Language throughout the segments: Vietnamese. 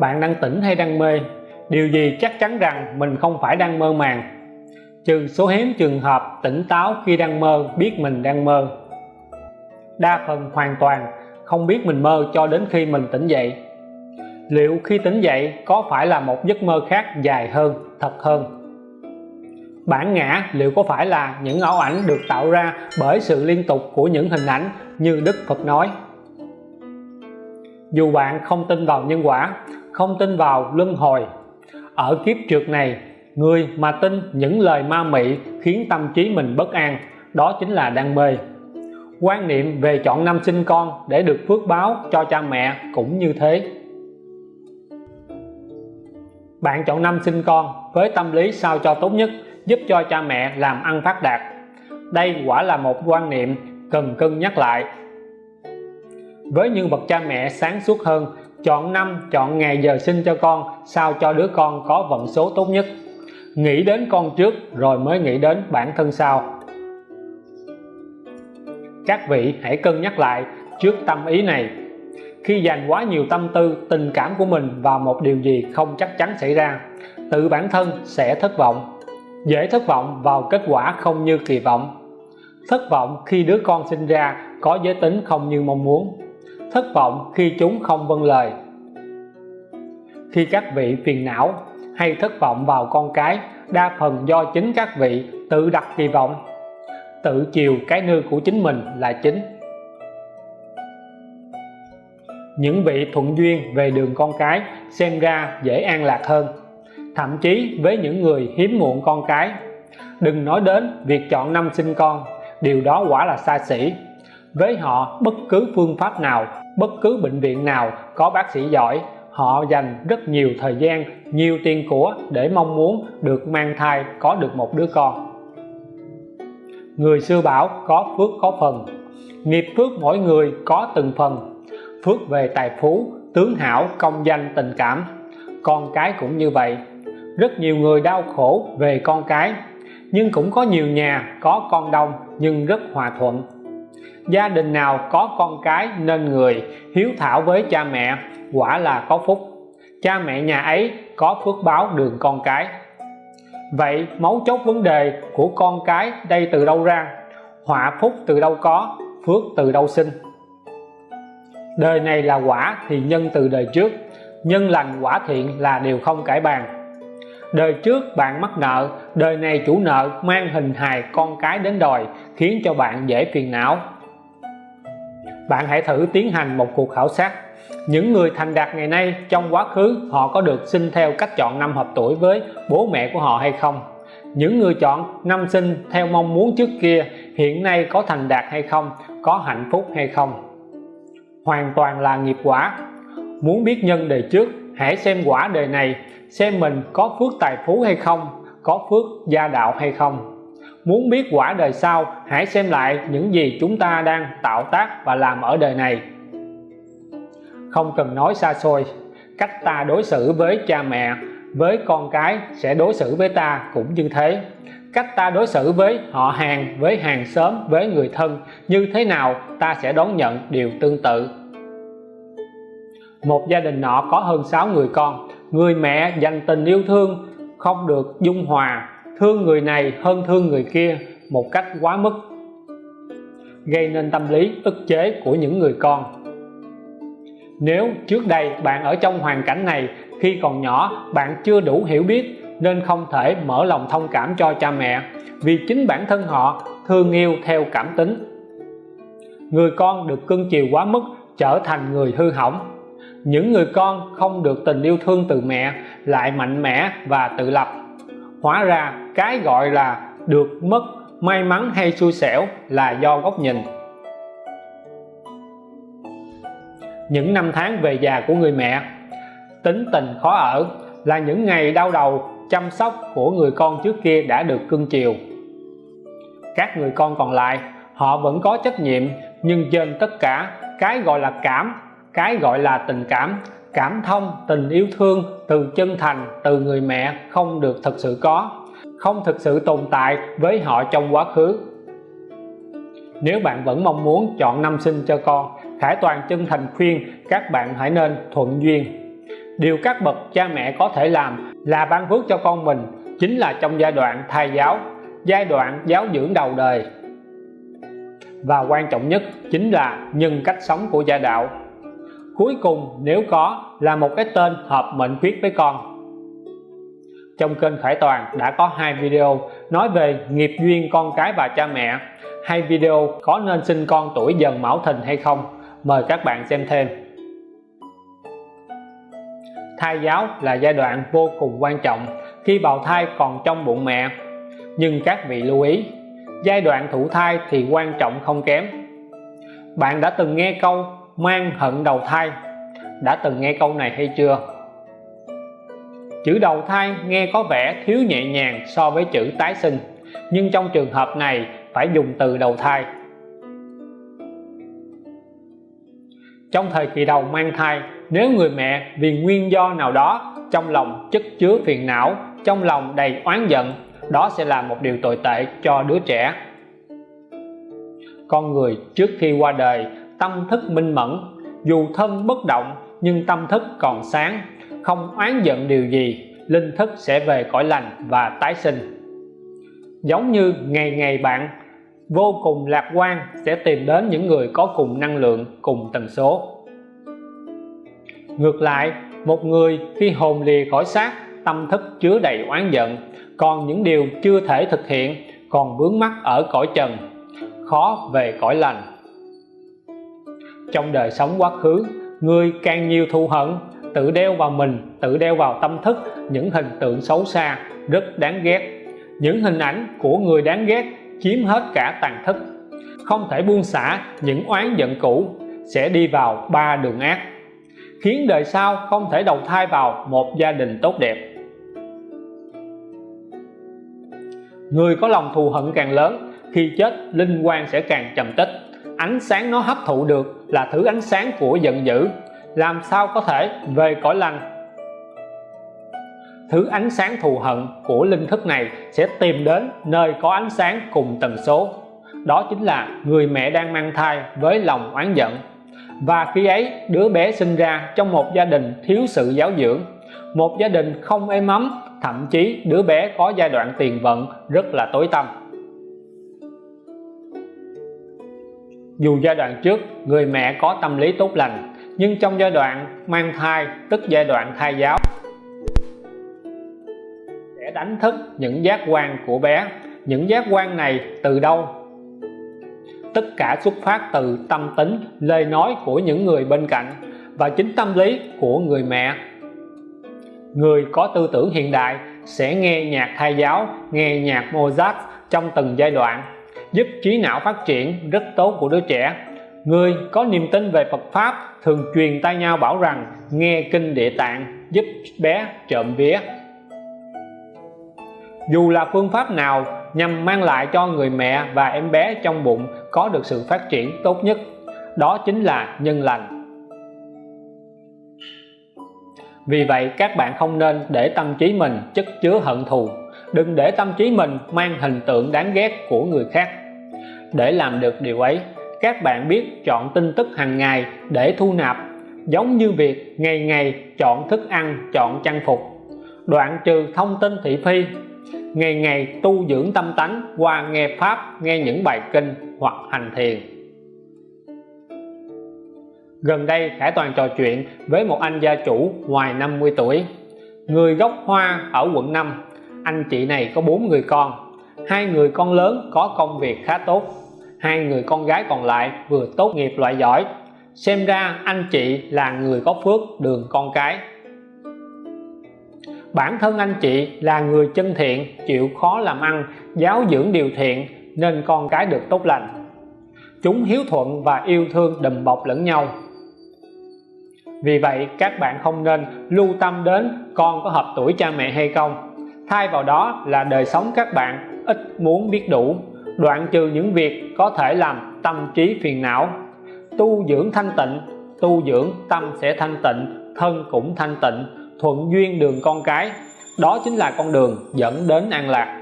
bạn đang tỉnh hay đang mê, điều gì chắc chắn rằng mình không phải đang mơ màng. Trừ số hiếm trường hợp tỉnh táo khi đang mơ biết mình đang mơ. Đa phần hoàn toàn không biết mình mơ cho đến khi mình tỉnh dậy. Liệu khi tỉnh dậy có phải là một giấc mơ khác dài hơn, thật hơn? Bản ngã liệu có phải là những ảo ảnh được tạo ra bởi sự liên tục của những hình ảnh như Đức Phật nói? Dù bạn không tin vào nhân quả không tin vào luân hồi. Ở kiếp trượt này, người mà tin những lời ma mị khiến tâm trí mình bất an, đó chính là đang mê. Quan niệm về chọn năm sinh con để được phước báo cho cha mẹ cũng như thế. Bạn chọn năm sinh con với tâm lý sao cho tốt nhất, giúp cho cha mẹ làm ăn phát đạt. Đây quả là một quan niệm cần cân nhắc lại. Với những bậc cha mẹ sáng suốt hơn chọn năm, chọn ngày giờ sinh cho con, sao cho đứa con có vận số tốt nhất. Nghĩ đến con trước, rồi mới nghĩ đến bản thân sau. Các vị hãy cân nhắc lại trước tâm ý này. Khi dành quá nhiều tâm tư, tình cảm của mình vào một điều gì không chắc chắn xảy ra, tự bản thân sẽ thất vọng. Dễ thất vọng vào kết quả không như kỳ vọng. Thất vọng khi đứa con sinh ra có giới tính không như mong muốn thất vọng khi chúng không vâng lời. Khi các vị phiền não hay thất vọng vào con cái, đa phần do chính các vị tự đặt kỳ vọng. Tự chiều cái nư của chính mình là chính. Những vị thuận duyên về đường con cái xem ra dễ an lạc hơn. Thậm chí với những người hiếm muộn con cái. Đừng nói đến việc chọn năm sinh con, điều đó quả là xa xỉ. Với họ, bất cứ phương pháp nào bất cứ bệnh viện nào có bác sĩ giỏi, họ dành rất nhiều thời gian, nhiều tiền của để mong muốn được mang thai, có được một đứa con. Người xưa bảo có phước có phần. Nghiệp phước mỗi người có từng phần. Phước về tài phú, tướng hảo, công danh, tình cảm. Con cái cũng như vậy. Rất nhiều người đau khổ về con cái, nhưng cũng có nhiều nhà có con đông nhưng rất hòa thuận gia đình nào có con cái nên người hiếu thảo với cha mẹ, quả là có phúc. Cha mẹ nhà ấy có phước báo đường con cái. Vậy mấu chốt vấn đề của con cái đây từ đâu ra? Họa phúc từ đâu có, phước từ đâu sinh? Đời này là quả thì nhân từ đời trước, nhân lành quả thiện là điều không cải bàn. Đời trước bạn mắc nợ, đời này chủ nợ mang hình hài con cái đến đòi, khiến cho bạn dễ phiền não bạn hãy thử tiến hành một cuộc khảo sát. Những người thành đạt ngày nay trong quá khứ, họ có được sinh theo cách chọn năm hợp tuổi với bố mẹ của họ hay không? Những người chọn năm sinh theo mong muốn trước kia, hiện nay có thành đạt hay không? Có hạnh phúc hay không? Hoàn toàn là nghiệp quả. Muốn biết nhân đời trước, hãy xem quả đời này, xem mình có phước tài phú hay không, có phước gia đạo hay không muốn biết quả đời sau, hãy xem lại những gì chúng ta đang tạo tác và làm ở đời này. Không cần nói xa xôi, cách ta đối xử với cha mẹ, với con cái sẽ đối xử với ta cũng như thế. Cách ta đối xử với họ hàng, với hàng xóm, với người thân, như thế nào ta sẽ đón nhận điều tương tự. Một gia đình nọ có hơn 6 người con. Người mẹ dành tình yêu thương, không được dung hòa thương người này hơn thương người kia một cách quá mức, gây nên tâm lý ức chế của những người con. Nếu trước đây bạn ở trong hoàn cảnh này, khi còn nhỏ bạn chưa đủ hiểu biết nên không thể mở lòng thông cảm cho cha mẹ, vì chính bản thân họ thương yêu theo cảm tính. Người con được cưng chiều quá mức trở thành người hư hỏng. Những người con không được tình yêu thương từ mẹ, lại mạnh mẽ và tự lập hóa ra cái gọi là được mất, may mắn hay xui xẻo là do góc nhìn. Những năm tháng về già của người mẹ, tính tình khó ở là những ngày đau đầu, chăm sóc của người con trước kia đã được cưng chiều. Các người con còn lại, họ vẫn có trách nhiệm, nhưng trên tất cả, cái gọi là cảm, cái gọi là tình cảm cảm thông, tình yêu thương từ chân thành, từ người mẹ không được thực sự có, không thực sự tồn tại với họ trong quá khứ. Nếu bạn vẫn mong muốn chọn năm sinh cho con Khải Toàn chân thành khuyên các bạn hãy nên thuận duyên. Điều các bậc cha mẹ có thể làm là ban phước cho con mình chính là trong giai đoạn thai giáo, giai đoạn giáo dưỡng đầu đời. Và quan trọng nhất chính là nhân cách sống của gia đạo cuối cùng, nếu có, là một cái tên hợp mệnh khuyết với con. Trong kênh Khải Toàn đã có hai video nói về nghiệp duyên con cái và cha mẹ. Hai video có nên sinh con tuổi dần mão thìn hay không? Mời các bạn xem thêm. Thai giáo là giai đoạn vô cùng quan trọng khi bào thai còn trong bụng mẹ. Nhưng các vị lưu ý, giai đoạn thụ thai thì quan trọng không kém. Bạn đã từng nghe câu mang hận đầu thai. Đã từng nghe câu này hay chưa? Chữ đầu thai nghe có vẻ thiếu nhẹ nhàng so với chữ tái sinh, nhưng trong trường hợp này phải dùng từ đầu thai. Trong thời kỳ đầu mang thai, nếu người mẹ vì nguyên do nào đó trong lòng chất chứa phiền não, trong lòng đầy oán giận, đó sẽ là một điều tồi tệ cho đứa trẻ. Con người trước khi qua đời tâm thức minh mẫn. Dù thân bất động, nhưng tâm thức còn sáng. Không oán giận điều gì, linh thức sẽ về cõi lành và tái sinh. Giống như ngày ngày bạn, vô cùng lạc quan sẽ tìm đến những người có cùng năng lượng, cùng tần số. Ngược lại, một người khi hồn lìa khỏi xác, tâm thức chứa đầy oán giận. Còn những điều chưa thể thực hiện còn vướng mắc ở cõi trần, khó về cõi lành trong đời sống quá khứ người càng nhiều thù hận, tự đeo vào mình, tự đeo vào tâm thức, những hình tượng xấu xa rất đáng ghét. Những hình ảnh của người đáng ghét chiếm hết cả tàn thức. Không thể buông xả những oán giận cũ, sẽ đi vào ba đường ác, khiến đời sau không thể đầu thai vào một gia đình tốt đẹp. Người có lòng thù hận càng lớn, khi chết, linh quan sẽ càng trầm tích ánh sáng nó hấp thụ được là thứ ánh sáng của giận dữ. Làm sao có thể về cõi lành? Thứ ánh sáng thù hận của linh thức này sẽ tìm đến nơi có ánh sáng cùng tần số. Đó chính là người mẹ đang mang thai với lòng oán giận. Và khi ấy, đứa bé sinh ra trong một gia đình thiếu sự giáo dưỡng. Một gia đình không êm ấm, thậm chí đứa bé có giai đoạn tiền vận rất là tối tăm. Dù giai đoạn trước, người mẹ có tâm lý tốt lành, nhưng trong giai đoạn mang thai, tức giai đoạn thai giáo, sẽ đánh thức những giác quan của bé. Những giác quan này từ đâu? Tất cả xuất phát từ tâm tính, lời nói của những người bên cạnh và chính tâm lý của người mẹ. Người có tư tưởng hiện đại sẽ nghe nhạc thai giáo, nghe nhạc Mozart trong từng giai đoạn giúp trí não phát triển rất tốt của đứa trẻ. Người có niềm tin về Phật Pháp thường truyền tay nhau bảo rằng nghe kinh địa tạng giúp bé trộm vía. Dù là phương pháp nào nhằm mang lại cho người mẹ và em bé trong bụng có được sự phát triển tốt nhất, đó chính là nhân lành. Vì vậy, các bạn không nên để tâm trí mình chất chứa hận thù. Đừng để tâm trí mình mang hình tượng đáng ghét của người khác để làm được điều ấy. Các bạn biết chọn tin tức hàng ngày để thu nạp, giống như việc ngày ngày chọn thức ăn, chọn trang phục. Đoạn trừ thông tin thị phi, ngày ngày tu dưỡng tâm tánh, qua nghe pháp, nghe những bài kinh hoặc hành thiền. Gần đây, Khải Toàn trò chuyện với một anh gia chủ ngoài 50 tuổi. Người gốc Hoa ở quận 5 anh chị này có bốn người con. Hai người con lớn có công việc khá tốt hai người con gái còn lại vừa tốt nghiệp loại giỏi. Xem ra anh chị là người có phước đường con cái. Bản thân anh chị là người chân thiện, chịu khó làm ăn, giáo dưỡng điều thiện, nên con cái được tốt lành. Chúng hiếu thuận và yêu thương đùm bọc lẫn nhau. Vì vậy, các bạn không nên lưu tâm đến con có hợp tuổi cha mẹ hay không. Thay vào đó là đời sống các bạn ít muốn biết đủ đoạn trừ những việc có thể làm tâm trí phiền não. Tu dưỡng thanh tịnh, tu dưỡng tâm sẽ thanh tịnh, thân cũng thanh tịnh, thuận duyên đường con cái. Đó chính là con đường dẫn đến an lạc.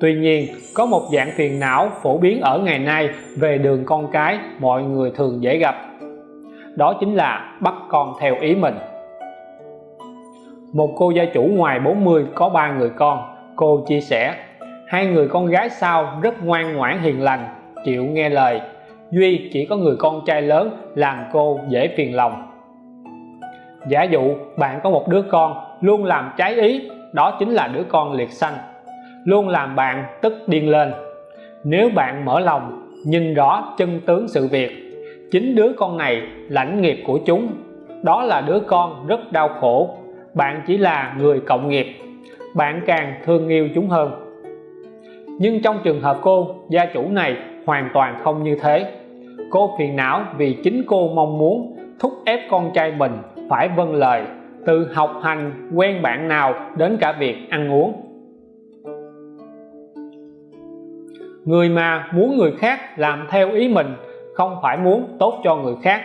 Tuy nhiên, có một dạng phiền não phổ biến ở ngày nay về đường con cái mọi người thường dễ gặp. Đó chính là bắt con theo ý mình. Một cô gia chủ ngoài 40 có ba người con, cô chia sẻ hai người con gái sau rất ngoan ngoãn, hiền lành, chịu nghe lời. Duy chỉ có người con trai lớn làm cô dễ phiền lòng. Giả dụ bạn có một đứa con luôn làm trái ý, đó chính là đứa con liệt sanh. Luôn làm bạn tức điên lên. Nếu bạn mở lòng, nhìn rõ chân tướng sự việc, chính đứa con này lãnh nghiệp của chúng. Đó là đứa con rất đau khổ. Bạn chỉ là người cộng nghiệp. Bạn càng thương yêu chúng hơn nhưng trong trường hợp cô, gia chủ này hoàn toàn không như thế. Cô phiền não vì chính cô mong muốn thúc ép con trai mình phải vâng lời, từ học hành quen bạn nào đến cả việc ăn uống. Người mà muốn người khác làm theo ý mình không phải muốn tốt cho người khác,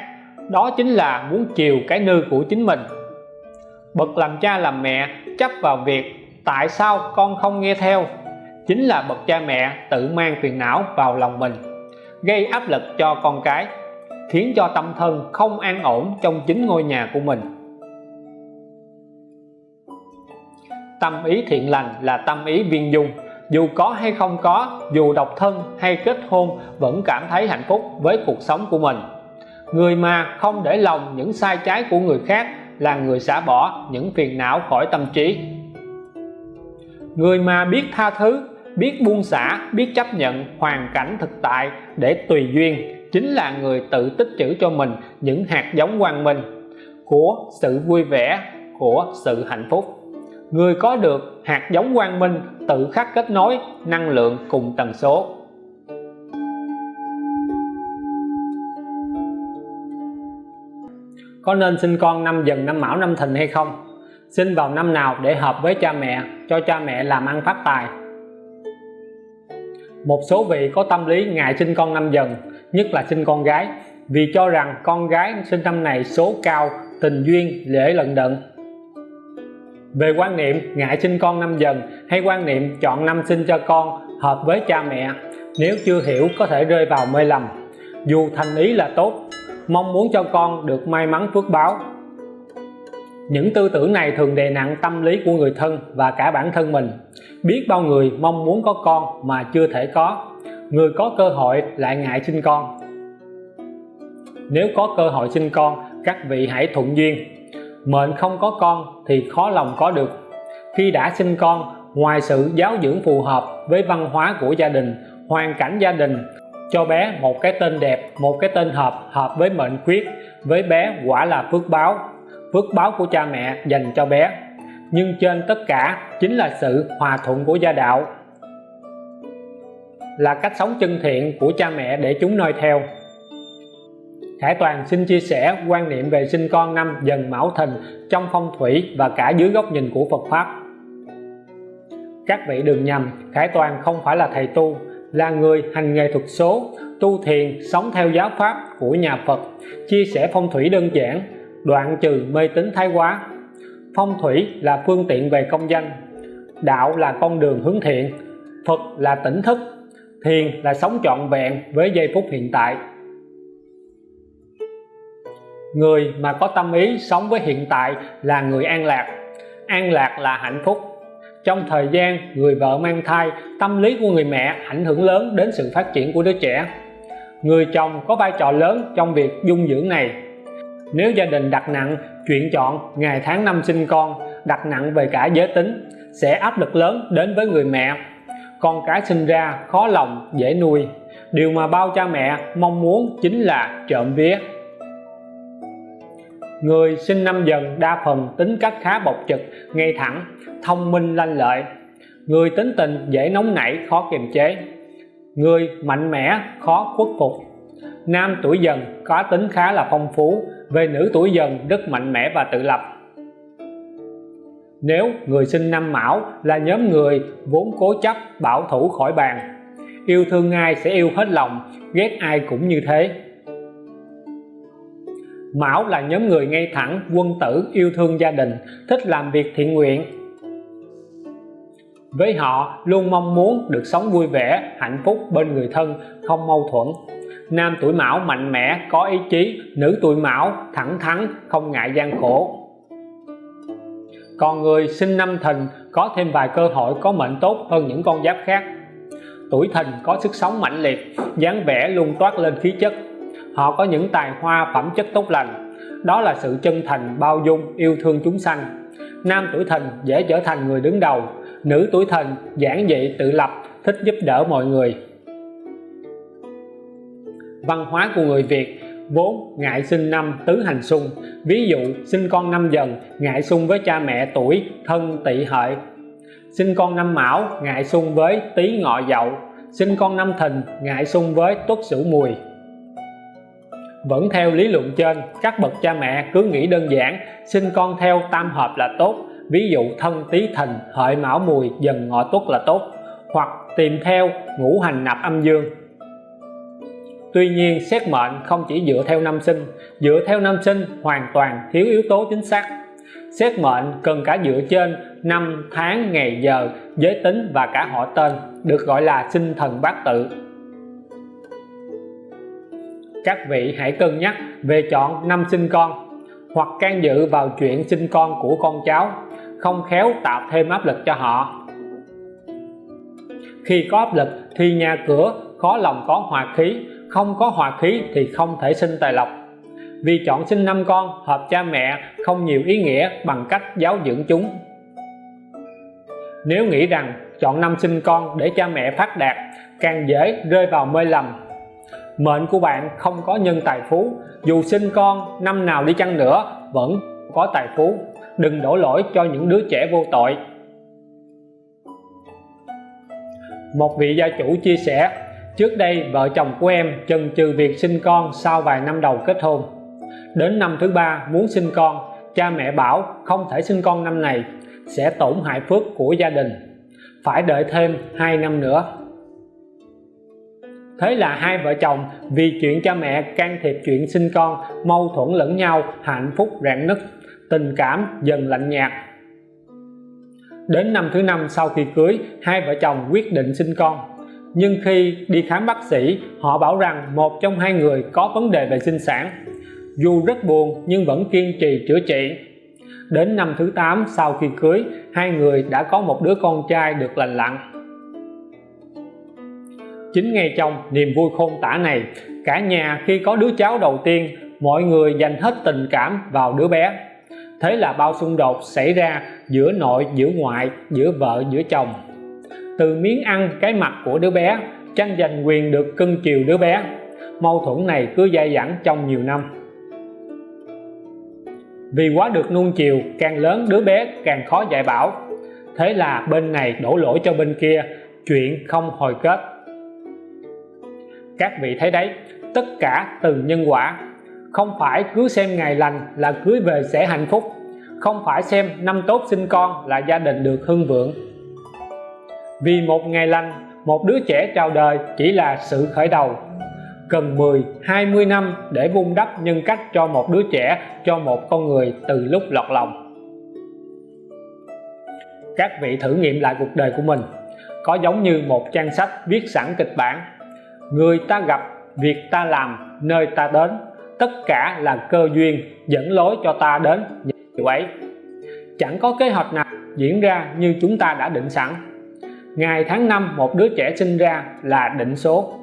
đó chính là muốn chiều cái nư của chính mình. Bậc làm cha làm mẹ chấp vào việc tại sao con không nghe theo? Chính là bậc cha mẹ tự mang phiền não vào lòng mình, gây áp lực cho con cái, khiến cho tâm thân không an ổn trong chính ngôi nhà của mình. Tâm ý thiện lành là tâm ý viên dung, dù có hay không có, dù độc thân hay kết hôn vẫn cảm thấy hạnh phúc với cuộc sống của mình. Người mà không để lòng những sai trái của người khác là người xả bỏ những phiền não khỏi tâm trí. Người mà biết tha thứ biết buông xả, biết chấp nhận, hoàn cảnh thực tại để tùy duyên, chính là người tự tích trữ cho mình những hạt giống quang minh của sự vui vẻ, của sự hạnh phúc. Người có được hạt giống quang minh tự khắc kết nối năng lượng cùng tần số. Có nên sinh con năm dần năm mão năm thìn hay không? Sinh vào năm nào để hợp với cha mẹ, cho cha mẹ làm ăn phát tài một số vị có tâm lý ngại sinh con năm dần, nhất là sinh con gái, vì cho rằng con gái sinh năm này số cao, tình duyên dễ lận đận. Về quan niệm ngại sinh con năm dần hay quan niệm chọn năm sinh cho con hợp với cha mẹ, nếu chưa hiểu có thể rơi vào mê lầm. Dù thành ý là tốt, mong muốn cho con được may mắn phước báo những tư tưởng này thường đè nặng tâm lý của người thân và cả bản thân mình. Biết bao người mong muốn có con mà chưa thể có. Người có cơ hội lại ngại sinh con. Nếu có cơ hội sinh con, các vị hãy thuận duyên. Mệnh không có con thì khó lòng có được. Khi đã sinh con, ngoài sự giáo dưỡng phù hợp với văn hóa của gia đình, hoàn cảnh gia đình, cho bé một cái tên đẹp, một cái tên hợp hợp với mệnh quyết, với bé quả là phước báo phước báo của cha mẹ dành cho bé. Nhưng trên tất cả chính là sự hòa thuận của gia đạo. Là cách sống chân thiện của cha mẹ để chúng noi theo. Khải Toàn xin chia sẻ quan niệm về sinh con năm dần mão thìn trong phong thủy và cả dưới góc nhìn của Phật Pháp. Các vị đừng nhầm, Khải Toàn không phải là thầy tu, là người hành nghề thuật số, tu thiền, sống theo giáo pháp của nhà Phật, chia sẻ phong thủy đơn giản đoạn trừ mê tín thái quá. Phong thủy là phương tiện về công danh. Đạo là con đường hướng thiện. Phật là tỉnh thức. Thiền là sống trọn vẹn với giây phút hiện tại. Người mà có tâm ý sống với hiện tại là người an lạc. An lạc là hạnh phúc. Trong thời gian người vợ mang thai, tâm lý của người mẹ ảnh hưởng lớn đến sự phát triển của đứa trẻ. Người chồng có vai trò lớn trong việc dung dưỡng này nếu gia đình đặt nặng, chuyện chọn ngày tháng năm sinh con, đặt nặng về cả giới tính, sẽ áp lực lớn đến với người mẹ. Con cái sinh ra khó lòng, dễ nuôi. Điều mà bao cha mẹ mong muốn chính là trộm vía. Người sinh năm dần đa phần tính cách khá bộc trực, ngay thẳng, thông minh, lanh lợi. Người tính tình dễ nóng nảy, khó kiềm chế. Người mạnh mẽ, khó khuất phục. Nam tuổi dần có tính khá là phong phú về nữ tuổi dần rất mạnh mẽ và tự lập. Nếu người sinh năm mão là nhóm người vốn cố chấp bảo thủ khỏi bàn, yêu thương ai sẽ yêu hết lòng, ghét ai cũng như thế. Mão là nhóm người ngay thẳng quân tử yêu thương gia đình, thích làm việc thiện nguyện. Với họ luôn mong muốn được sống vui vẻ, hạnh phúc bên người thân, không mâu thuẫn nam tuổi mão mạnh mẽ, có ý chí. Nữ tuổi mão thẳng thắn, không ngại gian khổ. Còn người sinh năm thìn, có thêm vài cơ hội có mệnh tốt hơn những con giáp khác. Tuổi thìn có sức sống mãnh liệt, dáng vẻ luôn toát lên khí chất. Họ có những tài hoa phẩm chất tốt lành. Đó là sự chân thành, bao dung, yêu thương chúng sanh. Nam tuổi thìn dễ trở thành người đứng đầu. Nữ tuổi thìn giản dị, tự lập, thích giúp đỡ mọi người văn hóa của người Việt. Vốn, ngại sinh năm tứ hành xung. Ví dụ, sinh con năm dần, ngại xung với cha mẹ tuổi, thân, tỵ, hợi. Sinh con năm mão, ngại xung với tý ngọ dậu. Sinh con năm thìn, ngại xung với tuất sửu mùi. Vẫn theo lý luận trên, các bậc cha mẹ cứ nghĩ đơn giản, sinh con theo tam hợp là tốt. Ví dụ, thân tý thìn, hợi mão mùi, dần ngọ tuất là tốt. Hoặc tìm theo ngũ hành nạp âm dương. Tuy nhiên, xét mệnh không chỉ dựa theo năm sinh, dựa theo năm sinh hoàn toàn thiếu yếu tố chính xác. Xét mệnh cần cả dựa trên năm tháng, ngày giờ, giới tính và cả họ tên, được gọi là sinh thần bát tự. Các vị hãy cân nhắc về chọn năm sinh con, hoặc can dự vào chuyện sinh con của con cháu, không khéo tạo thêm áp lực cho họ. Khi có áp lực thì nhà cửa khó lòng có hòa khí không có hòa khí thì không thể sinh tài lộc. Vì chọn sinh năm con, hợp cha mẹ không nhiều ý nghĩa bằng cách giáo dưỡng chúng. Nếu nghĩ rằng chọn năm sinh con để cha mẹ phát đạt, càng dễ rơi vào mê lầm. Mệnh của bạn không có nhân tài phú, dù sinh con năm nào đi chăng nữa vẫn có tài phú. Đừng đổ lỗi cho những đứa trẻ vô tội. Một vị gia chủ chia sẻ trước đây, vợ chồng của em chần chừ việc sinh con sau vài năm đầu kết hôn. Đến năm thứ ba, muốn sinh con, cha mẹ bảo không thể sinh con năm này, sẽ tổn hại phước của gia đình. Phải đợi thêm 2 năm nữa. Thế là hai vợ chồng vì chuyện cha mẹ can thiệp chuyện sinh con, mâu thuẫn lẫn nhau, hạnh phúc rạn nứt, tình cảm dần lạnh nhạt. Đến năm thứ năm, sau khi cưới, hai vợ chồng quyết định sinh con nhưng khi đi khám bác sĩ, họ bảo rằng một trong hai người có vấn đề về sinh sản. Dù rất buồn, nhưng vẫn kiên trì chữa trị. Đến năm thứ 8 sau khi cưới, hai người đã có một đứa con trai được lành lặn. Chính ngay trong niềm vui khôn tả này, cả nhà khi có đứa cháu đầu tiên, mọi người dành hết tình cảm vào đứa bé. Thế là bao xung đột xảy ra giữa nội, giữa ngoại, giữa vợ, giữa chồng từ miếng ăn cái mặt của đứa bé, tranh giành quyền được cưng chiều đứa bé. Mâu thuẫn này cứ dai dẳng trong nhiều năm. Vì quá được nuông chiều, càng lớn đứa bé càng khó dạy bảo. Thế là bên này đổ lỗi cho bên kia, chuyện không hồi kết. Các vị thấy đấy, tất cả từ nhân quả. Không phải cứ xem ngày lành là cưới về sẽ hạnh phúc. Không phải xem năm tốt sinh con là gia đình được hưng vượng vì một ngày lành, một đứa trẻ chào đời chỉ là sự khởi đầu. Cần 10 20 năm để vun đắp nhân cách cho một đứa trẻ, cho một con người từ lúc lọt lòng. Các vị thử nghiệm lại cuộc đời của mình. Có giống như một trang sách viết sẵn kịch bản. Người ta gặp, việc ta làm, nơi ta đến. Tất cả là cơ duyên, dẫn lối cho ta đến điều ấy. Chẳng có kế hoạch nào diễn ra như chúng ta đã định sẵn ngày tháng năm, một đứa trẻ sinh ra là định số.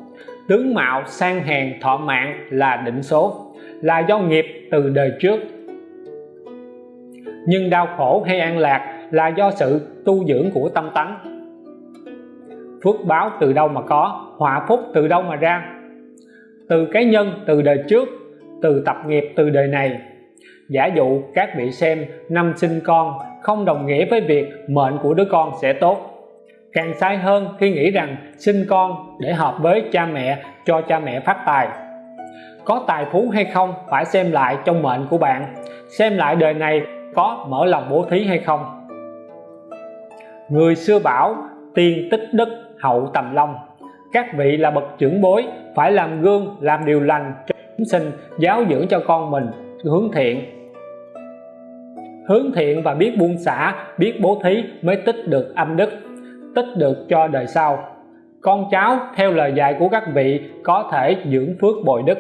Tướng mạo sang hèn thọ mạng là định số, là do nghiệp từ đời trước. Nhưng đau khổ hay an lạc là do sự tu dưỡng của tâm tánh. Phước báo từ đâu mà có, họa phúc từ đâu mà ra? Từ cái nhân từ đời trước, từ tập nghiệp từ đời này. Giả dụ các vị xem năm sinh con không đồng nghĩa với việc mệnh của đứa con sẽ tốt càng sai hơn khi nghĩ rằng sinh con để hợp với cha mẹ, cho cha mẹ phát tài. Có tài phú hay không phải xem lại trong mệnh của bạn. Xem lại đời này có mở lòng bố thí hay không. Người xưa bảo tiền tích đức, hậu tầm long. Các vị là bậc trưởng bối, phải làm gương, làm điều lành cho chúng sinh giáo dưỡng cho con mình, hướng thiện. Hướng thiện và biết buông xả, biết bố thí mới tích được âm đức tích được cho đời sau. Con cháu, theo lời dạy của các vị, có thể dưỡng phước bồi đức.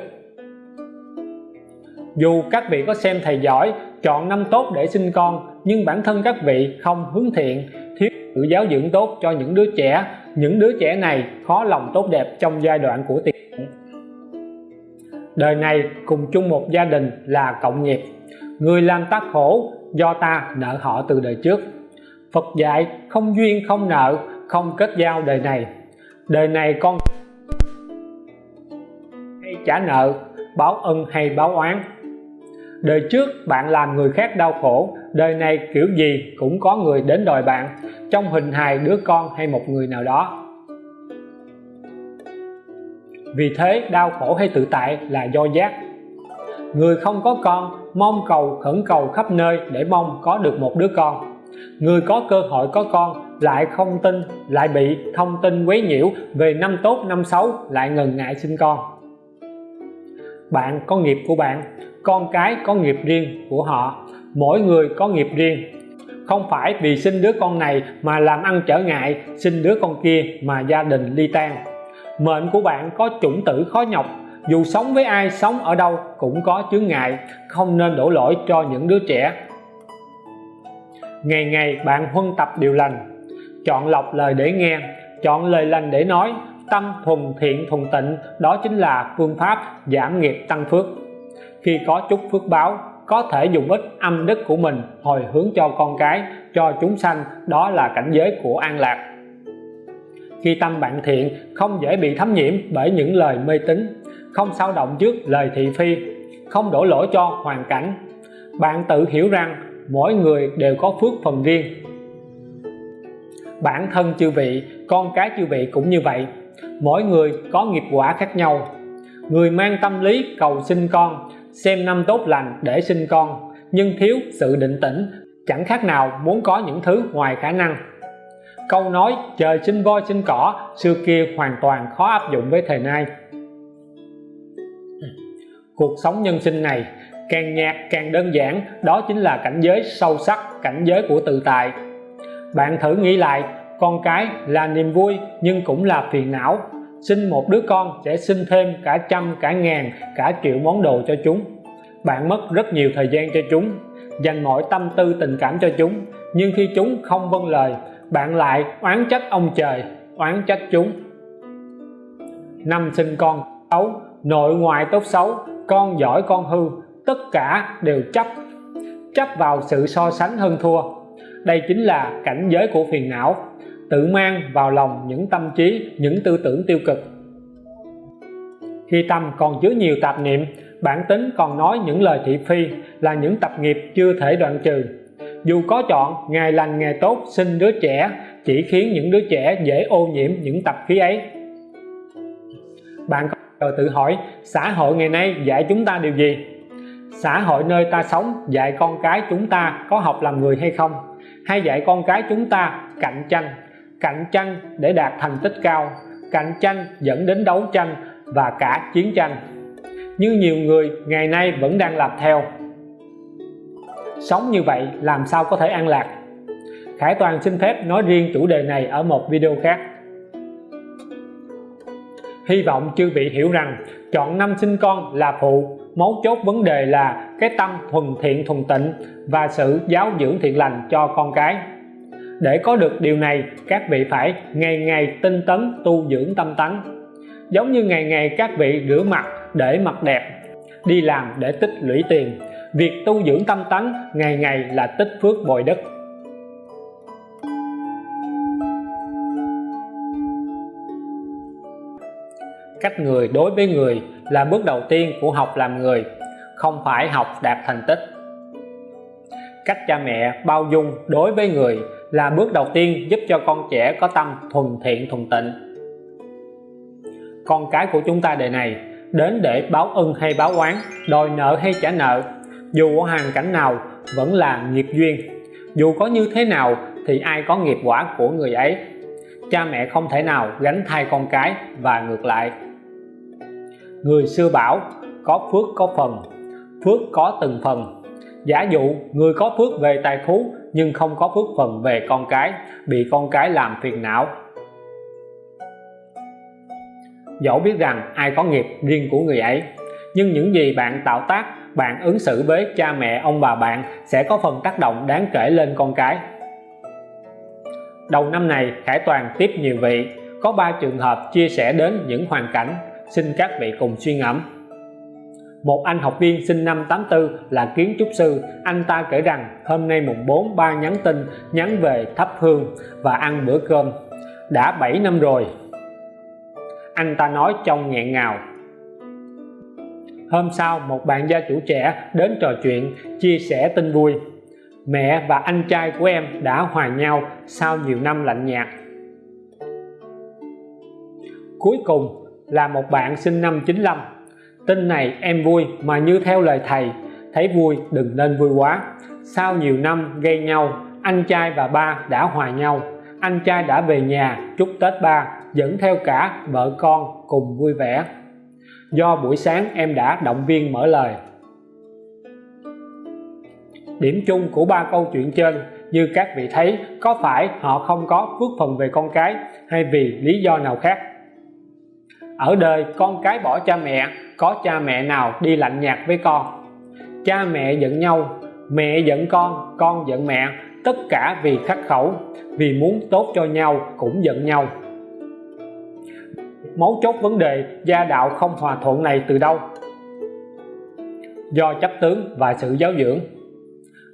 Dù các vị có xem thầy giỏi, chọn năm tốt để sinh con, nhưng bản thân các vị không hướng thiện, thiếu sự giáo dưỡng tốt cho những đứa trẻ. Những đứa trẻ này khó lòng tốt đẹp trong giai đoạn của tiền. Đời này, cùng chung một gia đình là cộng nghiệp. Người làm ta khổ do ta nợ họ từ đời trước. Phật dạy, không duyên, không nợ, không kết giao đời này. Đời này con hay trả nợ, báo ân hay báo oán. Đời trước bạn làm người khác đau khổ, đời này kiểu gì cũng có người đến đòi bạn, trong hình hài đứa con hay một người nào đó. Vì thế, đau khổ hay tự tại là do giác. Người không có con, mong cầu, khẩn cầu khắp nơi để mong có được một đứa con người có cơ hội có con, lại không tin, lại bị thông tin quấy nhiễu, về năm tốt, năm xấu, lại ngần ngại sinh con. Bạn có nghiệp của bạn, con cái có nghiệp riêng của họ, mỗi người có nghiệp riêng. Không phải vì sinh đứa con này mà làm ăn trở ngại, sinh đứa con kia mà gia đình ly tan. Mệnh của bạn có chủng tử khó nhọc, dù sống với ai sống ở đâu cũng có chướng ngại, không nên đổ lỗi cho những đứa trẻ ngày ngày bạn huân tập điều lành. Chọn lọc lời để nghe, chọn lời lành để nói. Tâm thuần thiện, thuần tịnh, đó chính là phương pháp giảm nghiệp tăng phước. Khi có chút phước báo, có thể dùng ít âm đức của mình hồi hướng cho con cái, cho chúng sanh, đó là cảnh giới của an lạc. Khi tâm bạn thiện, không dễ bị thấm nhiễm bởi những lời mê tín, không sao động trước lời thị phi, không đổ lỗi cho hoàn cảnh. Bạn tự hiểu rằng mỗi người đều có phước phần riêng. Bản thân chư vị, con cái chư vị cũng như vậy. Mỗi người có nghiệp quả khác nhau. Người mang tâm lý cầu sinh con, xem năm tốt lành để sinh con, nhưng thiếu sự định tĩnh, chẳng khác nào muốn có những thứ ngoài khả năng. Câu nói trời sinh voi sinh cỏ xưa kia hoàn toàn khó áp dụng với thời nay. Cuộc sống nhân sinh này càng nhạt, càng đơn giản, đó chính là cảnh giới sâu sắc, cảnh giới của tự tại. Bạn thử nghĩ lại, con cái là niềm vui nhưng cũng là phiền não. Sinh một đứa con sẽ sinh thêm cả trăm, cả ngàn, cả triệu món đồ cho chúng. Bạn mất rất nhiều thời gian cho chúng, dành mọi tâm tư, tình cảm cho chúng. Nhưng khi chúng không vâng lời, bạn lại oán trách ông trời, oán trách chúng. Năm sinh con xấu nội ngoại tốt xấu, con giỏi con hư tất cả đều chấp chấp vào sự so sánh hơn thua. Đây chính là cảnh giới của phiền não, tự mang vào lòng những tâm trí, những tư tưởng tiêu cực. Khi tâm còn chứa nhiều tạp niệm, bản tính còn nói những lời thị phi là những tập nghiệp chưa thể đoạn trừ. Dù có chọn, ngày lành ngày tốt sinh đứa trẻ chỉ khiến những đứa trẻ dễ ô nhiễm những tập khí ấy. Bạn có tự hỏi, xã hội ngày nay dạy chúng ta điều gì? Xã hội nơi ta sống, dạy con cái chúng ta có học làm người hay không? Hay dạy con cái chúng ta cạnh tranh? Cạnh tranh để đạt thành tích cao, cạnh tranh dẫn đến đấu tranh và cả chiến tranh. Như nhiều người ngày nay vẫn đang làm theo. Sống như vậy làm sao có thể an lạc? Khải Toàn xin phép nói riêng chủ đề này ở một video khác. Hy vọng chư vị hiểu rằng chọn năm sinh con là phụ mấu chốt vấn đề là cái tâm thuần thiện thuần tịnh và sự giáo dưỡng thiện lành cho con cái. Để có được điều này, các vị phải ngày ngày tinh tấn tu dưỡng tâm tánh giống như ngày ngày các vị rửa mặt để mặt đẹp, đi làm để tích lũy tiền, việc tu dưỡng tâm tánh ngày ngày là tích phước bồi đức. Cách người đối với người là bước đầu tiên của học làm người, không phải học đạt thành tích. Cách cha mẹ bao dung đối với người là bước đầu tiên giúp cho con trẻ có tâm thuần thiện thuần tịnh. Con cái của chúng ta đời này, đến để báo ân hay báo oán, đòi nợ hay trả nợ, dù ở hoàn cảnh nào vẫn là nghiệp duyên. Dù có như thế nào thì ai có nghiệp quả của người ấy. Cha mẹ không thể nào gánh thay con cái và ngược lại người xưa bảo, có phước có phần, phước có từng phần. Giả dụ, người có phước về tài phú, nhưng không có phước phần về con cái, bị con cái làm phiền não. Dẫu biết rằng ai có nghiệp riêng của người ấy, nhưng những gì bạn tạo tác, bạn ứng xử với cha mẹ, ông bà bạn sẽ có phần tác động đáng kể lên con cái. Đầu năm này, Khải Toàn tiếp nhiều vị, có 3 trường hợp chia sẻ đến những hoàn cảnh xin các vị cùng suy ngẫm. Một anh học viên sinh năm 84 là kiến trúc sư. Anh ta kể rằng, hôm nay mùng 4 ba nhắn tin, nhắn về thắp hương và ăn bữa cơm. Đã 7 năm rồi. Anh ta nói trong nghẹn ngào. Hôm sau, một bạn gia chủ trẻ đến trò chuyện, chia sẻ tin vui. Mẹ và anh trai của em đã hòa nhau sau nhiều năm lạnh nhạt. Cuối cùng là một bạn sinh năm 95 tin này em vui mà như theo lời thầy, thấy vui đừng nên vui quá. Sau nhiều năm gây nhau, anh trai và ba đã hòa nhau. Anh trai đã về nhà chúc Tết ba, dẫn theo cả vợ con cùng vui vẻ. Do buổi sáng em đã động viên mở lời. Điểm chung của ba câu chuyện trên, như các vị thấy, có phải họ không có phước phần về con cái hay vì lý do nào khác? Ở đời, con cái bỏ cha mẹ, có cha mẹ nào đi lạnh nhạt với con? Cha mẹ giận nhau, mẹ giận con con giận mẹ. Tất cả vì khắc khẩu, vì muốn tốt cho nhau cũng giận nhau. Mấu chốt vấn đề, gia đạo không hòa thuận này từ đâu? Do chấp tướng và sự giáo dưỡng.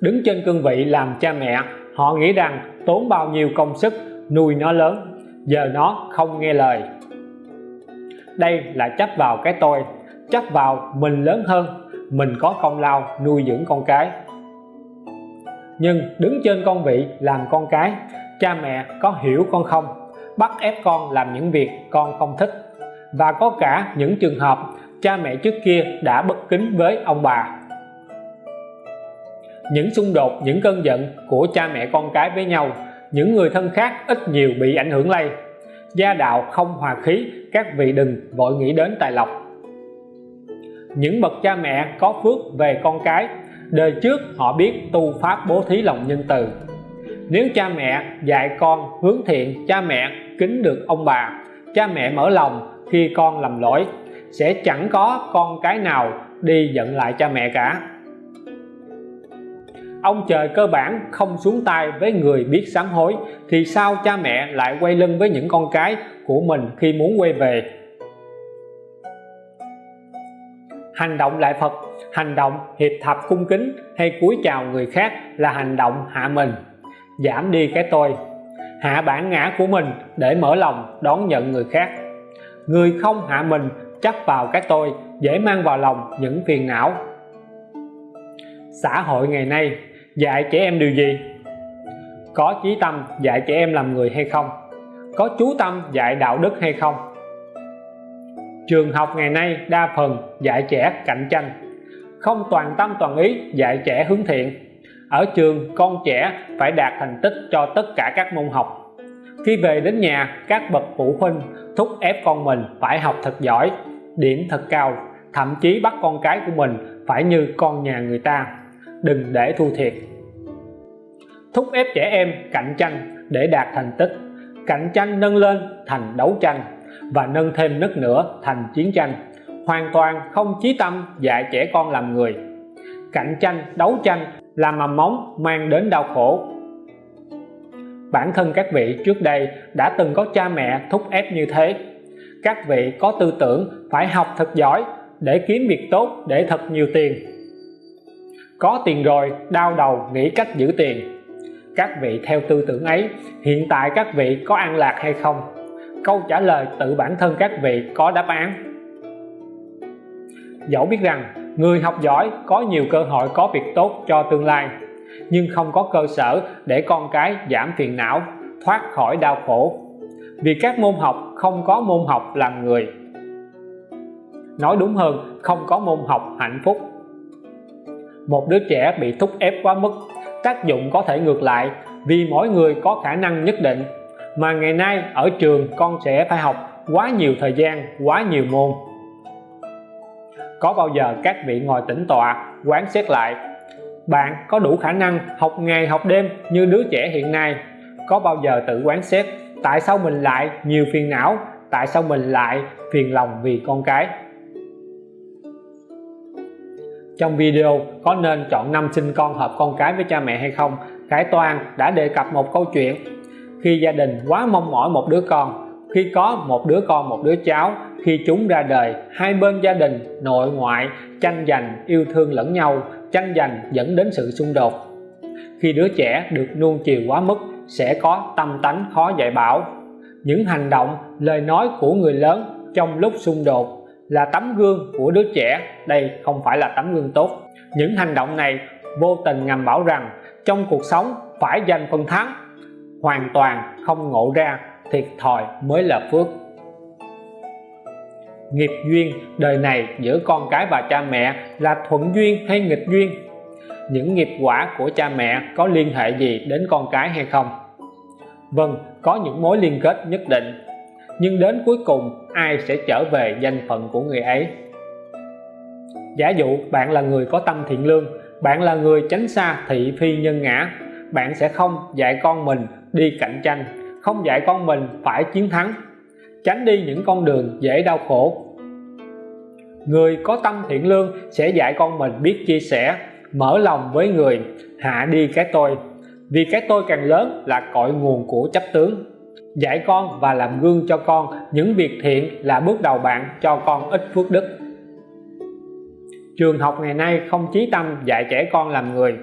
Đứng trên cương vị làm cha mẹ, họ nghĩ rằng tốn bao nhiêu công sức, nuôi nó lớn. Giờ nó không nghe lời đây là chấp vào cái tôi. Chấp vào mình lớn hơn, mình có công lao nuôi dưỡng con cái. Nhưng đứng trên con vị làm con cái, cha mẹ có hiểu con không? Bắt ép con làm những việc con không thích. Và có cả những trường hợp cha mẹ trước kia đã bất kính với ông bà. Những xung đột, những cơn giận của cha mẹ con cái với nhau, những người thân khác ít nhiều bị ảnh hưởng lây gia đạo không hòa khí, các vị đừng vội nghĩ đến tài lộc. Những bậc cha mẹ có phước về con cái, đời trước họ biết tu pháp bố thí lòng nhân từ. Nếu cha mẹ dạy con hướng thiện, cha mẹ kính được ông bà, cha mẹ mở lòng khi con làm lỗi, sẽ chẳng có con cái nào đi giận lại cha mẹ cả ông trời cơ bản không xuống tay với người biết sám hối, thì sao cha mẹ lại quay lưng với những con cái của mình khi muốn quay về? Hành động lại Phật, hành động hiệp thập cung kính hay cúi chào người khác là hành động hạ mình. Giảm đi cái tôi, hạ bản ngã của mình để mở lòng đón nhận người khác. Người không hạ mình, chấp vào cái tôi, dễ mang vào lòng những phiền não xã hội ngày nay, dạy trẻ em điều gì? Có chí tâm dạy trẻ em làm người hay không? Có chú tâm dạy đạo đức hay không? Trường học ngày nay đa phần dạy trẻ cạnh tranh. Không toàn tâm toàn ý dạy trẻ hướng thiện. Ở trường, con trẻ phải đạt thành tích cho tất cả các môn học. Khi về đến nhà, các bậc phụ huynh thúc ép con mình phải học thật giỏi, điểm thật cao, thậm chí bắt con cái của mình phải như con nhà người ta đừng để thua thiệt. Thúc ép trẻ em cạnh tranh để đạt thành tích. Cạnh tranh nâng lên thành đấu tranh và nâng thêm nấc nữa thành chiến tranh. Hoàn toàn không chí tâm dạy trẻ con làm người. Cạnh tranh, đấu tranh là mầm móng mang đến đau khổ. Bản thân các vị trước đây đã từng có cha mẹ thúc ép như thế. Các vị có tư tưởng phải học thật giỏi để kiếm việc tốt để thật nhiều tiền có tiền rồi, đau đầu, nghĩ cách giữ tiền. Các vị theo tư tưởng ấy, hiện tại các vị có an lạc hay không? Câu trả lời tự bản thân các vị có đáp án. Dẫu biết rằng, người học giỏi có nhiều cơ hội có việc tốt cho tương lai, nhưng không có cơ sở để con cái giảm phiền não, thoát khỏi đau khổ. Vì các môn học không có môn học làm người. Nói đúng hơn, không có môn học hạnh phúc một đứa trẻ bị thúc ép quá mức, tác dụng có thể ngược lại vì mỗi người có khả năng nhất định. Mà ngày nay ở trường, con sẽ phải học quá nhiều thời gian, quá nhiều môn. Có bao giờ các vị ngồi tĩnh tọa, quán xét lại, bạn có đủ khả năng học ngày học đêm như đứa trẻ hiện nay? Có bao giờ tự quán xét, tại sao mình lại nhiều phiền não, tại sao mình lại phiền lòng vì con cái? Trong video, có nên chọn năm sinh con hợp con cái với cha mẹ hay không? Khải Toàn đã đề cập một câu chuyện. Khi gia đình quá mong mỏi một đứa con, khi có một đứa con, một đứa cháu, khi chúng ra đời, hai bên gia đình, nội ngoại, tranh giành, yêu thương lẫn nhau, tranh giành dẫn đến sự xung đột. Khi đứa trẻ được nuông chiều quá mức, sẽ có tâm tánh khó dạy bảo. Những hành động, lời nói của người lớn trong lúc xung đột là tấm gương của đứa trẻ. Đây không phải là tấm gương tốt. Những hành động này vô tình ngầm bảo rằng trong cuộc sống phải giành phần thắng. Hoàn toàn không ngộ ra thiệt thòi mới là phước. Nghiệp duyên đời này giữa con cái và cha mẹ là thuận duyên hay nghịch duyên? Những nghiệp quả của cha mẹ có liên hệ gì đến con cái hay không? Vâng có những mối liên kết nhất định nhưng đến cuối cùng, ai sẽ trở về danh phận của người ấy? Giả dụ bạn là người có tâm thiện lương, bạn là người tránh xa thị phi nhân ngã, bạn sẽ không dạy con mình đi cạnh tranh, không dạy con mình phải chiến thắng, tránh đi những con đường dễ đau khổ. Người có tâm thiện lương sẽ dạy con mình biết chia sẻ, mở lòng với người, hạ đi cái tôi. Vì cái tôi càng lớn là cội nguồn của chấp tướng dạy con và làm gương cho con. Những việc thiện là bước đầu bạn cho con ít phước đức. Trường học ngày nay không chí tâm dạy trẻ con làm người,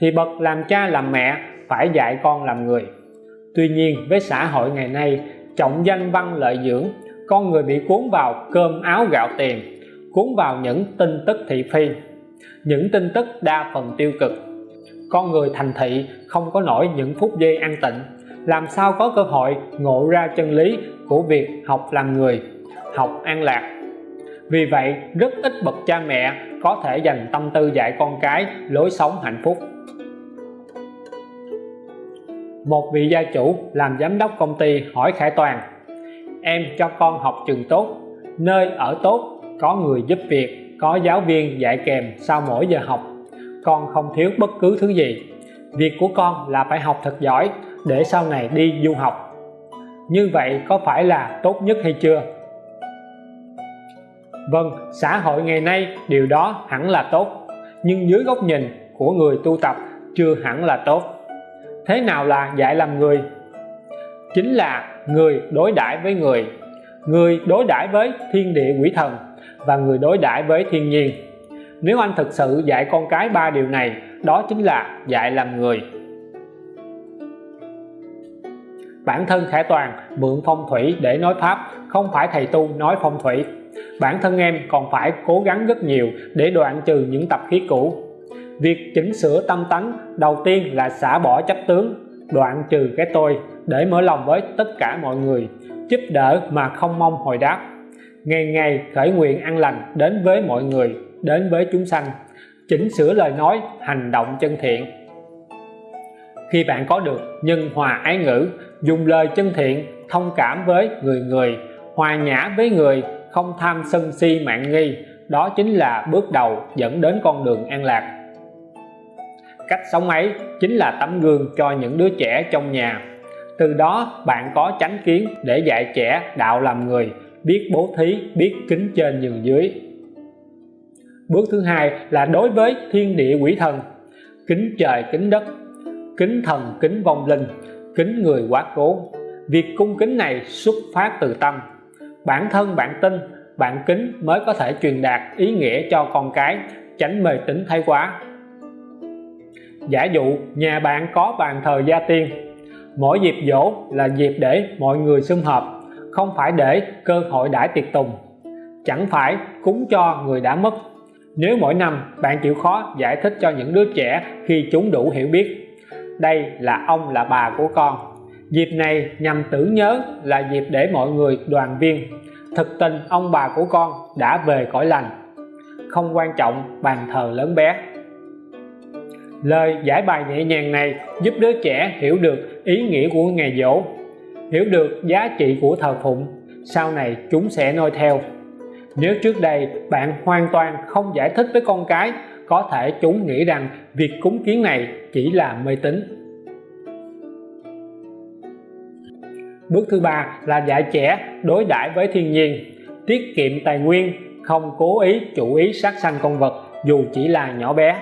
thì bậc làm cha làm mẹ phải dạy con làm người. Tuy nhiên, với xã hội ngày nay, trọng danh văn lợi dưỡng, con người bị cuốn vào cơm áo gạo tiền, cuốn vào những tin tức thị phi. Những tin tức đa phần tiêu cực. Con người thành thị không có nổi những phút giây an tịnh làm sao có cơ hội ngộ ra chân lý của việc học làm người, học an lạc? Vì vậy, rất ít bậc cha mẹ có thể dành tâm tư dạy con cái lối sống hạnh phúc. Một vị gia chủ làm giám đốc công ty hỏi Khải Toàn, em cho con học trường tốt, nơi ở tốt, có người giúp việc, có giáo viên dạy kèm sau mỗi giờ học. Con không thiếu bất cứ thứ gì. Việc của con là phải học thật giỏi để sau này đi du học. Như vậy có phải là tốt nhất hay chưa? Vâng xã hội ngày nay, điều đó hẳn là tốt. Nhưng dưới góc nhìn của người tu tập, chưa hẳn là tốt. Thế nào là dạy làm người? Chính là người đối đãi với người. Người đối đãi với thiên địa quỷ thần và người đối đãi với thiên nhiên. Nếu anh thực sự dạy con cái ba điều này, đó chính là dạy làm người. Bản thân Khải Toàn mượn phong thủy để nói pháp, không phải thầy tu nói phong thủy. Bản thân em còn phải cố gắng rất nhiều để đoạn trừ những tập khí cũ. Việc chỉnh sửa tâm tánh, đầu tiên là xả bỏ chấp tướng, đoạn trừ cái tôi để mở lòng với tất cả mọi người, giúp đỡ mà không mong hồi đáp. Ngày ngày khởi nguyện an lành đến với mọi người, đến với chúng sanh, chỉnh sửa lời nói, hành động chân thiện. Khi bạn có được nhân hòa ái ngữ dùng lời chân thiện, thông cảm với người người, hòa nhã với người, không tham sân si mạng nghi. Đó chính là bước đầu dẫn đến con đường an lạc. Cách sống ấy chính là tấm gương cho những đứa trẻ trong nhà. Từ đó, bạn có chánh kiến để dạy trẻ đạo làm người, biết bố thí, biết kính trên nhường dưới. Bước thứ hai là đối với thiên địa quỷ thần. Kính trời, kính đất, kính thần, kính vong linh kính người quá cố. Việc cung kính này xuất phát từ tâm. Bản thân bạn tin, bạn kính mới có thể truyền đạt ý nghĩa cho con cái, tránh mê tín thái quá. Giả dụ nhà bạn có bàn thờ gia tiên, mỗi dịp dỗ là dịp để mọi người sum họp, không phải để cơ hội đãi tiệc tùng. Chẳng phải cúng cho người đã mất. Nếu mỗi năm bạn chịu khó giải thích cho những đứa trẻ khi chúng đủ hiểu biết đây là ông là bà của con. Dịp này nhằm tưởng nhớ là dịp để mọi người đoàn viên. Thực tình ông bà của con đã về cõi lành. Không quan trọng bàn thờ lớn bé. Lời giải bài nhẹ nhàng này giúp đứa trẻ hiểu được ý nghĩa của ngày dỗ hiểu được giá trị của thờ phụng. Sau này chúng sẽ noi theo. Nếu trước đây bạn hoàn toàn không giải thích với con cái có thể chúng nghĩ rằng việc cúng kiến này chỉ là mê tín. Bước thứ ba là dạy trẻ đối đãi với thiên nhiên, tiết kiệm tài nguyên, không cố ý chủ ý sát sanh con vật dù chỉ là nhỏ bé.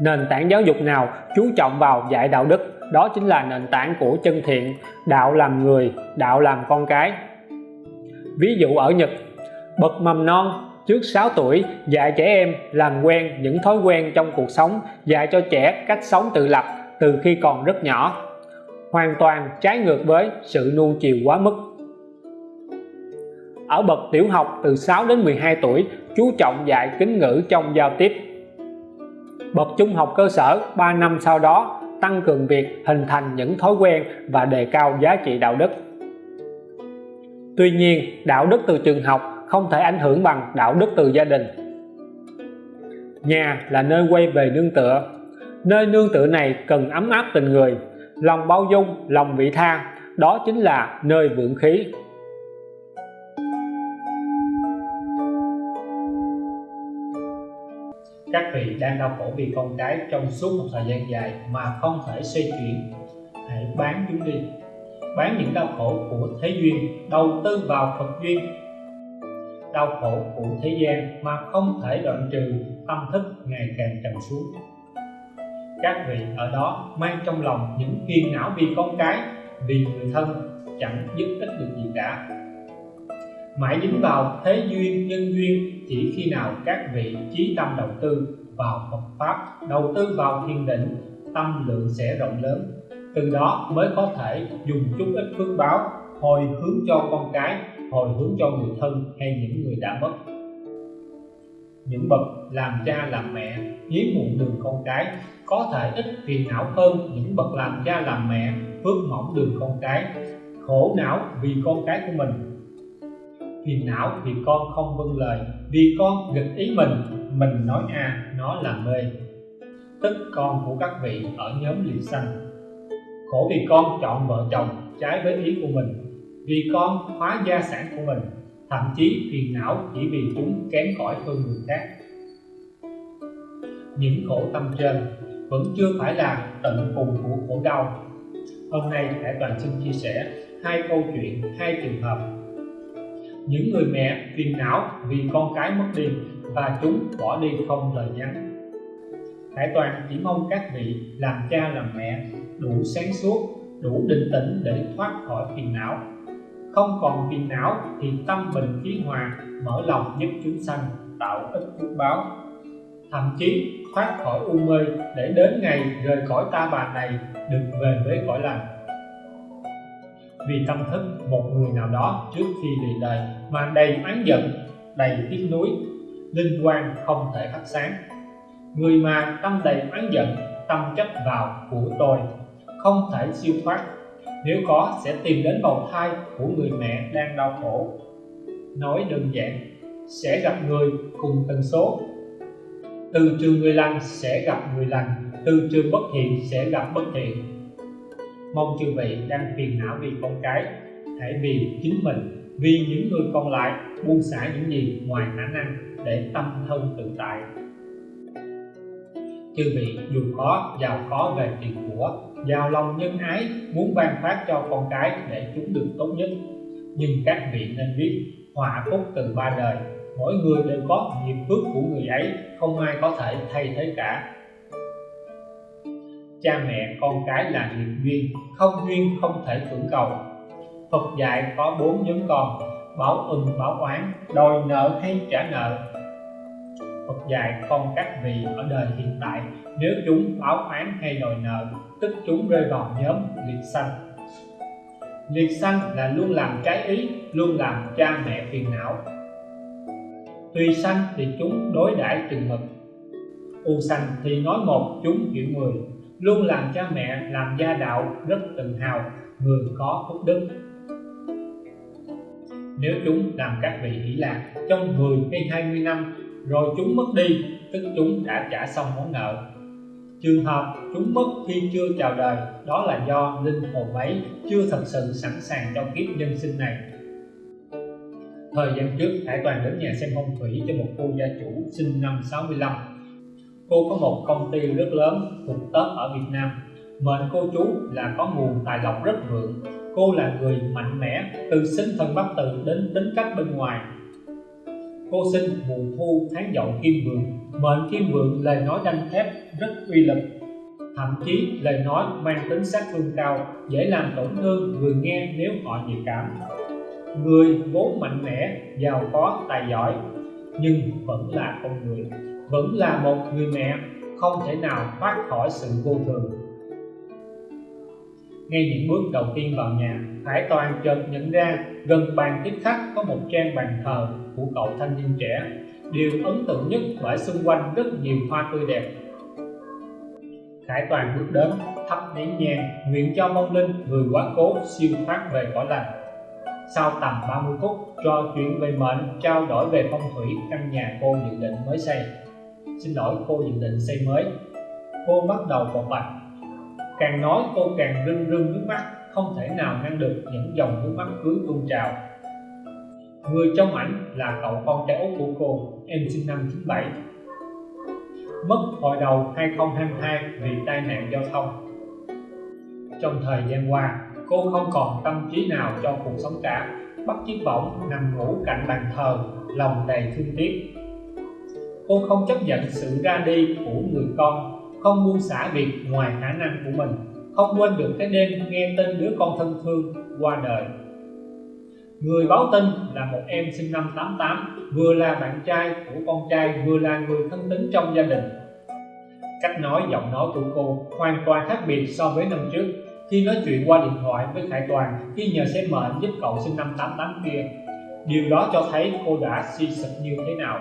Nền tảng giáo dục nào chú trọng vào dạy đạo đức, đó chính là nền tảng của chân thiện, đạo làm người, đạo làm con cái. Ví dụ ở Nhật, bậc mầm non trước 6 tuổi, dạy trẻ em làm quen những thói quen trong cuộc sống, dạy cho trẻ cách sống tự lập từ khi còn rất nhỏ. Hoàn toàn trái ngược với sự nuông chiều quá mức. Ở bậc tiểu học từ 6 đến 12 tuổi, chú trọng dạy kính ngữ trong giao tiếp. Bậc trung học cơ sở 3 năm sau đó, tăng cường việc hình thành những thói quen và đề cao giá trị đạo đức. Tuy nhiên, đạo đức từ trường học không thể ảnh hưởng bằng đạo đức từ gia đình. Nhà là nơi quay về nương tựa. Nơi nương tựa này cần ấm áp tình người, lòng bao dung, lòng vị tha. Đó chính là nơi vượng khí. Các vị đang đau khổ vì con cái trong suốt một thời gian dài mà không thể xoay chuyển, hãy bán chúng đi. Bán những đau khổ của thế duyên, đầu tư vào Phật duyên đau khổ của thế gian mà không thể đoạn trừ tâm thức ngày càng trầm xuống. Các vị ở đó mang trong lòng những phiền não vì con cái, vì người thân, chẳng giúp ích được gì cả. Mãi dính vào thế duyên nhân duyên, chỉ khi nào các vị trí tâm đầu tư vào Phật Pháp, đầu tư vào thiền định, tâm lượng sẽ rộng lớn. Từ đó mới có thể dùng chút ít phước báo hồi hướng cho con cái, hồi hướng cho người thân hay những người đã mất. Những bậc làm cha làm mẹ, hiếm muộn đường con cái. Có thể ít phiền não hơn những bậc làm cha làm mẹ, phước mỏng đường con cái. Khổ não vì con cái của mình. Phiền não vì con không vâng lời, vì con nghịch ý mình. Mình nói a nó là b tức con của các vị ở nhóm liệt xanh. Khổ vì con chọn vợ chồng trái với ý của mình vì con hóa gia sản của mình thậm chí phiền não chỉ vì chúng kém cỏi hơn người khác. Những khổ tâm trên vẫn chưa phải là tận cùng của khổ đau. Hôm nay hải toàn xin chia sẻ hai câu chuyện hai trường hợp. Những người mẹ phiền não vì con cái mất đi và chúng bỏ đi không lời nhắn. Hải Toàn chỉ mong các vị làm cha làm mẹ đủ sáng suốt, đủ định tĩnh để thoát khỏi phiền não. Không còn phiền não thì tâm bình khí hòa, mở lòng giúp chúng sanh, tạo ích phước báo. Thậm chí thoát khỏi u mê để đến ngày rời khỏi ta bà này được về với cõi lành. Vì tâm thức một người nào đó trước khi lìa đời mà đầy oán giận, đầy tiếc nuối, linh quan không thể phát sáng người mà tâm đầy oán giận tâm chấp vào của tôi không thể siêu thoát nếu có, sẽ tìm đến bầu thai của người mẹ đang đau khổ. Nói đơn giản, sẽ gặp người cùng tần số. Từ trường người lành sẽ gặp người lành, từ trường bất thiện sẽ gặp bất thiện. Mong chư vị đang phiền não vì con cái, hãy vì chính mình, vì những người còn lại, buông xả những gì ngoài khả năng để tâm thân tự tại chư vị, dù có, giàu có về tiền của giàu lòng nhân ái, muốn ban phát cho con cái để chúng được tốt nhất. Nhưng các vị nên biết họa phúc từ ba đời, mỗi người đều có nghiệp phước của người ấy, không ai có thể thay thế cả. Cha mẹ, con cái là nghiệp duyên, không duyên không thể cưỡng cầu. Phật dạy có bốn nhóm con báo ưng báo oán, đòi nợ hay trả nợ. Phật dạy con các vị ở đời hiện tại. Nếu chúng báo oán hay đòi nợ, tức chúng rơi vào nhóm liệt sanh. Liệt sanh là luôn làm trái ý, luôn làm cha mẹ phiền não. Tùy sanh thì chúng đối đãi từng mực. U sanh thì nói một, chúng hiểu mười. Luôn làm cha mẹ, làm gia đạo rất tự hào, người có phúc đức. Nếu chúng làm các vị hỷ lạc, trong 10 hay 20 năm rồi chúng mất đi, tức chúng đã trả xong món nợ. Trường hợp chúng mất khi chưa chào đời, đó là do linh hồn ấy chưa thật sự sẵn sàng cho kiếp nhân sinh này. Thời gian trước, Hải Toàn đến nhà xem phong thủy cho một cô gia chủ sinh năm 65 cô có một công ty rất lớn thuộc tớp ở Việt Nam. Mệnh cô chú là có nguồn tài lộc rất vượng. Cô là người mạnh mẽ, từ sinh thần bắc tự đến tính cách bên ngoài cô sinh mùa thu tháng dậu kim vượng. Mệnh kim vượng lời nói đanh thép rất uy lực. Thậm chí lời nói mang tính sát thương cao, dễ làm tổn thương người nghe nếu họ nhạy cảm. Người vốn mạnh mẽ, giàu có, tài giỏi, nhưng vẫn là con người, vẫn là một người mẹ, không thể nào thoát khỏi sự vô thường ngay những bước đầu tiên vào nhà, Hải Toàn chợt nhận ra gần bàn tiếp khách có một trang bàn thờ của cậu thanh niên trẻ. Điều ấn tượng nhất là xung quanh rất nhiều hoa tươi đẹp. Khải Toàn bước đến, thắp nén nhang, nguyện cho mong linh, người quá cố, siêu thoát về cõi lành. Sau tầm 30 phút, trò chuyện về mệnh, trao đổi về phong thủy, căn nhà cô dự định mới xây. Xin lỗi, cô dự định xây mới. Cô bắt đầu bộc bạch càng nói cô càng rưng rưng nước mắt, không thể nào ngăn được những dòng nước mắt cứ tuôn trào. Người trong ảnh là cậu con trai út của cô, em sinh năm 97 mất hồi đầu 2022 vì tai nạn giao thông. Trong thời gian qua, cô không còn tâm trí nào cho cuộc sống cả, bắt chiếc võng nằm ngủ cạnh bàn thờ, lòng đầy thương tiếc. Cô không chấp nhận sự ra đi của người con không buông xả việc ngoài khả năng của mình. Không quên được cái đêm nghe tin đứa con thân thương qua đời. Người báo tin là một em sinh năm 88 vừa là bạn trai của con trai, vừa là người thân tín trong gia đình. Cách nói, giọng nói của cô hoàn toàn khác biệt so với năm trước. Khi nói chuyện qua điện thoại với Khải Toàn, khi nhờ xem mệnh giúp cậu sinh năm 88 kia, điều đó cho thấy cô đã suy sụp như thế nào.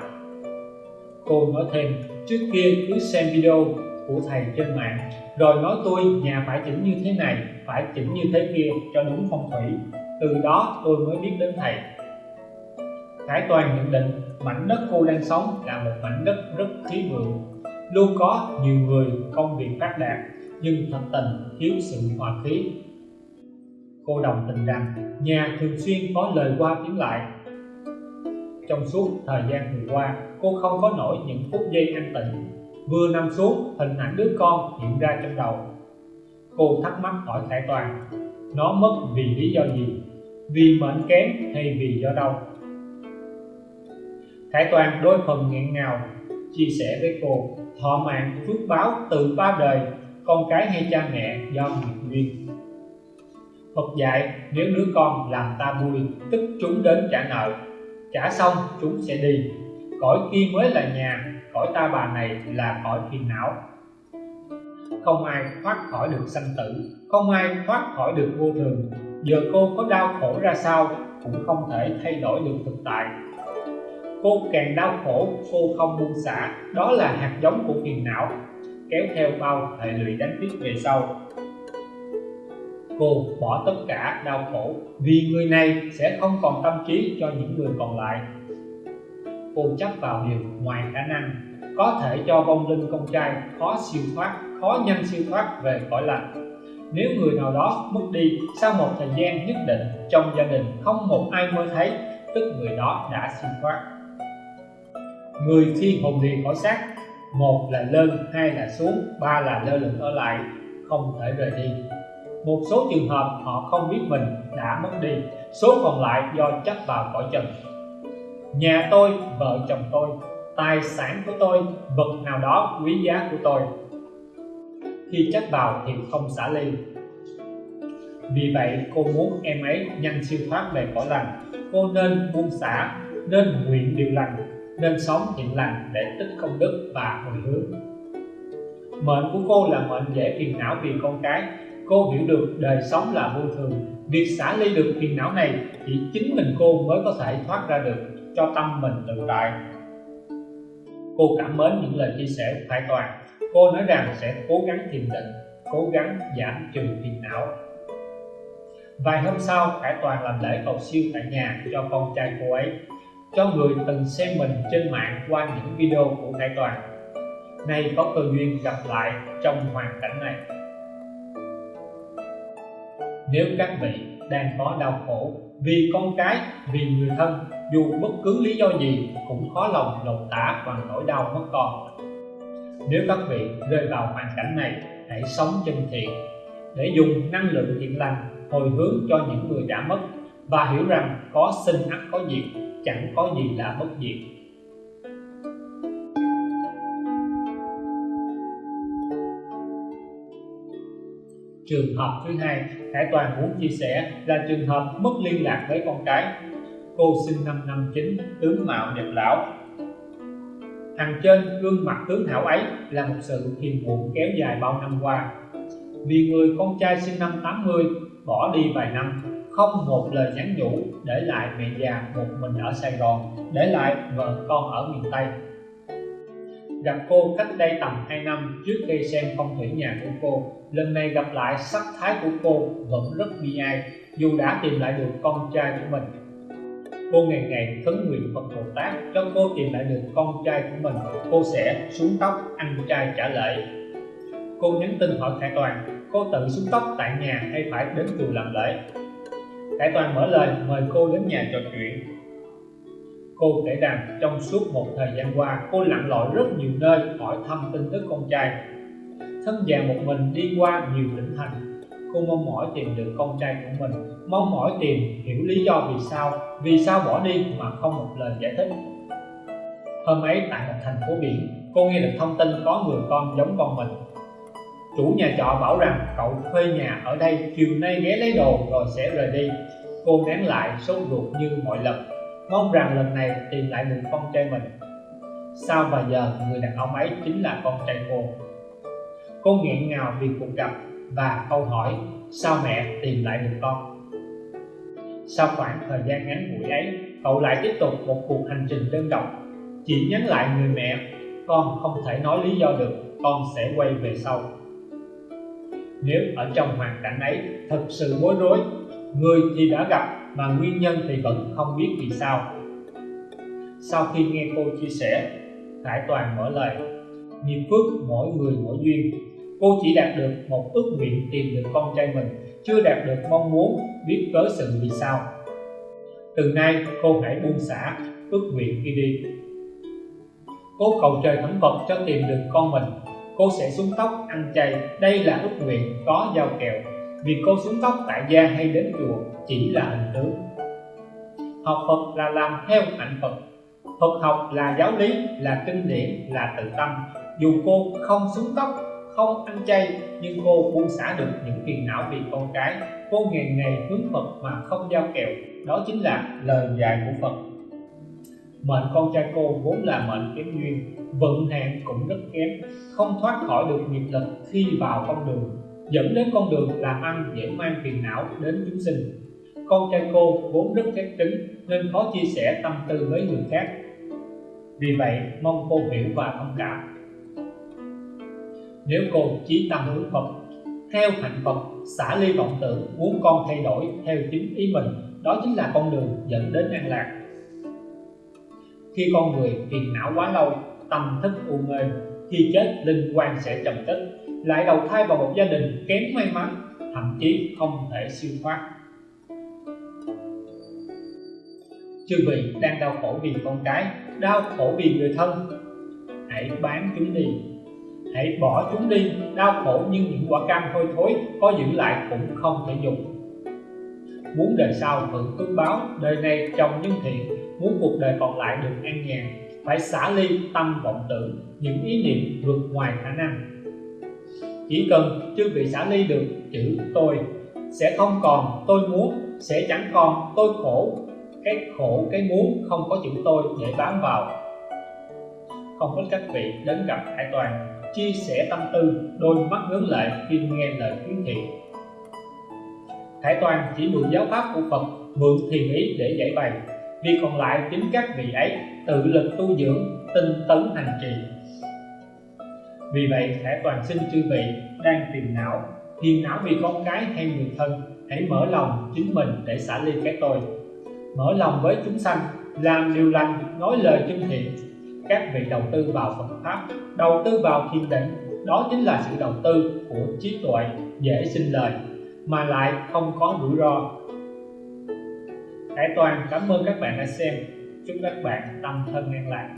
Cô nói thêm, trước kia cứ xem video của thầy trên mạng. Rồi nói tôi, nhà phải chỉnh như thế này, phải chỉnh như thế kia cho đúng phong thủy. Từ đó tôi mới biết đến thầy. Khải Toàn nhận định, mảnh đất cô đang sống là một mảnh đất rất khí vượng. Luôn có nhiều người công việc phát đạt, nhưng thật tình thiếu sự hòa khí. Cô đồng tình rằng nhà thường xuyên có lời qua tiếng lại. Trong suốt thời gian vừa qua, cô không có nổi những phút giây an tịnh vừa nằm xuống, hình ảnh đứa con hiện ra trong đầu. Cô thắc mắc hỏi khải toàn, nó mất vì lý do gì? Vì mệnh kém hay vì do đâu khải toàn đôi phần nghẹn ngào, chia sẻ với cô, thọ mạng phước báo từ ba đời, con cái hay cha mẹ do nghiệp duyên. Phật dạy, nếu đứa con làm ta vui, tức chúng đến trả nợ, trả xong chúng sẽ đi. Cõi kia mới là nhà cõi ta bà này là cõi phiền não. Không ai thoát khỏi được sanh tử, không ai thoát khỏi được vô thường. Giờ cô có đau khổ ra sao cũng không thể thay đổi được thực tại. Cô càng đau khổ, cô không buông xả. Đó là hạt giống của phiền não, kéo theo bao hệ lụy đánh tiếc về sau. Cô bỏ tất cả đau khổ, vì người này sẽ không còn tâm trí cho những người còn lại. Cô chấp vào điều ngoài khả năng có thể cho vong linh con trai khó siêu thoát, khó nhanh siêu thoát về cõi lành. Nếu người nào đó mất đi, sau một thời gian nhất định trong gia đình không một ai mơ thấy, tức người đó đã siêu thoát. Người khi hồn đi khỏi xác, một là lên, hai là xuống, ba là lơ lửng ở lại, không thể rời đi. Một số trường hợp họ không biết mình đã mất đi, số còn lại do chấp vào cõi trần. Nhà tôi, vợ chồng tôi tài sản của tôi, vật nào đó quý giá của tôi. Khi chấp vào thì không xả ly. Vì vậy, cô muốn em ấy nhanh siêu thoát về cõi lành. Cô nên buông xả, nên nguyện điều lành, nên sống thiện lành để tích công đức và hồi hướng. Mệnh của cô là mệnh dễ phiền não vì con cái. Cô hiểu được đời sống là vô thường. Việc xả ly được phiền não này chỉ chính mình cô mới có thể thoát ra được cho tâm mình tự tại cô cảm mến những lời chia sẻ của Khải Toàn. Cô nói rằng sẽ cố gắng thiền định, cố gắng giảm trừ phiền não. Vài hôm sau Khải Toàn làm lễ cầu siêu tại nhà cho con trai cô ấy, cho người từng xem mình trên mạng qua những video của Khải Toàn. Nay có cơ duyên gặp lại trong hoàn cảnh này. Nếu các vị đang có đau khổ vì con cái, vì người thân dù bất cứ lý do gì, cũng khó lòng lột tả bằng nỗi đau mất con. Nếu các vị rơi vào hoàn cảnh này, hãy sống chân thiện, để dùng năng lượng thiện lành hồi hướng cho những người đã mất và hiểu rằng có sinh ắt có diệt, chẳng có gì là bất diệt. Trường hợp thứ hai, hải toàn muốn chia sẻ là trường hợp mất liên lạc với con cái cô sinh năm năm chín, tướng mạo đẹp lão. Hàng trên gương mặt tướng hảo ấy là một sự hiềm muộn kéo dài bao năm qua. Vì người con trai sinh năm 80 bỏ đi vài năm, không một lời nhắn nhủ để lại mẹ già một mình ở Sài Gòn, để lại vợ con ở miền Tây. Gặp cô cách đây tầm 2 năm trước khi xem phong thủy nhà của cô, lần này gặp lại sắc thái của cô vẫn rất bi ai, dù đã tìm lại được con trai của mình cô ngày ngày khấn nguyện Phật Bồ Tát. Cho cô tìm lại được con trai của mình, cô sẽ xuống tóc ăn trai trả lễ. Cô nhắn tin hỏi Khải Toàn, cô tự xuống tóc tại nhà hay phải đến chùa làm lễ? Khải Toàn mở lời, mời cô đến nhà trò chuyện. Cô kể rằng, trong suốt một thời gian qua, cô lặn lội rất nhiều nơi hỏi thăm tin tức con trai. Thân già một mình đi qua nhiều tỉnh thành, cô mong mỏi tìm được con trai của mình mong mỏi tìm hiểu lý do vì sao vì sao bỏ đi mà không một lời giải thích. Hôm ấy tại một thành phố biển, cô nghe được thông tin có người con giống con mình. Chủ nhà trọ bảo rằng cậu thuê nhà ở đây, chiều nay ghé lấy đồ rồi sẽ rời đi. Cô nén lại sốt ruột như mọi lần, mong rằng lần này tìm lại được con trai mình. Sao vài giờ, người đàn ông ấy chính là con trai cô. Cô nghẹn ngào vì cuộc gặp và câu hỏi, sao mẹ tìm lại được con? Sau khoảng thời gian ngắn ngủi ấy, cậu lại tiếp tục một cuộc hành trình đơn độc. Chỉ nhắn lại người mẹ, con không thể nói lý do được, con sẽ quay về sau. Nếu ở trong hoàn cảnh ấy thật sự bối rối, người thì đã gặp mà nguyên nhân thì vẫn không biết vì sao. Sau khi nghe cô chia sẻ, Khải Toàn mở lời nghiệp phước mỗi người mỗi duyên. Cô chỉ đạt được một ước nguyện tìm được con trai mình chưa đạt được mong muốn biết cớ sự vì sao. Từ nay, cô hãy buông xả, ước nguyện khi đi. Cô cầu trời thẩm vật cho tìm được con mình. Cô sẽ xuống tóc ăn chay, đây là ước nguyện có giao kèo. Vì cô xuống tóc tại gia hay đến chùa chỉ là hình tướng học Phật là làm theo hạnh Phật. Phật học là giáo lý, là kinh điển, là tự tâm. Dù cô không xuống tóc không ăn chay, nhưng cô buông xả được những phiền não vì con cái. Cô ngày ngày hướng Phật mà không giao kèo. Đó chính là lời dạy của Phật. Mệnh con trai cô vốn là mệnh kém duyên, vận hạn cũng rất kém, không thoát khỏi được nghiệp lực khi vào con đường. Dẫn đến con đường làm ăn dễ mang phiền não đến chúng sinh. Con trai cô vốn rất khép tính, nên khó chia sẻ tâm tư với người khác. Vì vậy, mong cô hiểu và thông cảm nếu cô chí tâm hướng Phật, theo hạnh Phật, xả ly vọng tưởng, muốn con thay đổi theo chính ý mình, đó chính là con đường dẫn đến an lạc. Khi con người phiền não quá lâu, tâm thức u mê, khi chết linh quan sẽ trầm tích, lại đầu thai vào một gia đình kém may mắn, thậm chí không thể siêu thoát. Chư vị đang đau khổ vì con cái, đau khổ vì người thân, hãy bán chúng đi hãy bỏ chúng đi, đau khổ nhưng những quả cam hôi thối có giữ lại cũng không thể dùng. Muốn đời sau hưởng phước báo, đời này trồng nhân thiện, muốn cuộc đời còn lại được an nhàn. Phải xả ly tâm vọng tưởng, những ý niệm vượt ngoài khả năng. Chỉ cần chưa bị xả ly được, chữ tôi sẽ không còn, tôi muốn sẽ chẳng còn, tôi khổ. Cái khổ, cái muốn không có chữ tôi để bám vào. Không có các vị đến gặp hải toàn chia sẻ tâm tư, đôi mắt hướng lệ khi nghe lời khuyến thị Hải Toàn chỉ mượn giáo pháp của Phật, mượn thiền ý để giải bày. Vì còn lại chính các vị ấy tự lực tu dưỡng, tinh tấn hành trì. Vì vậy Hải Toàn xin chư vị đang phiền não phiền não vì con cái hay người thân, hãy mở lòng chính mình để xả ly cái tôi. Mở lòng với chúng sanh, làm điều lành, nói lời chân thiện các vị đầu tư vào Phật pháp. Đầu tư vào thiền định, đó chính là sự đầu tư của trí tuệ dễ sinh lời, mà lại không có rủi ro. Hải Toàn, cảm ơn các bạn đã xem. Chúc các bạn tâm thân an lạc.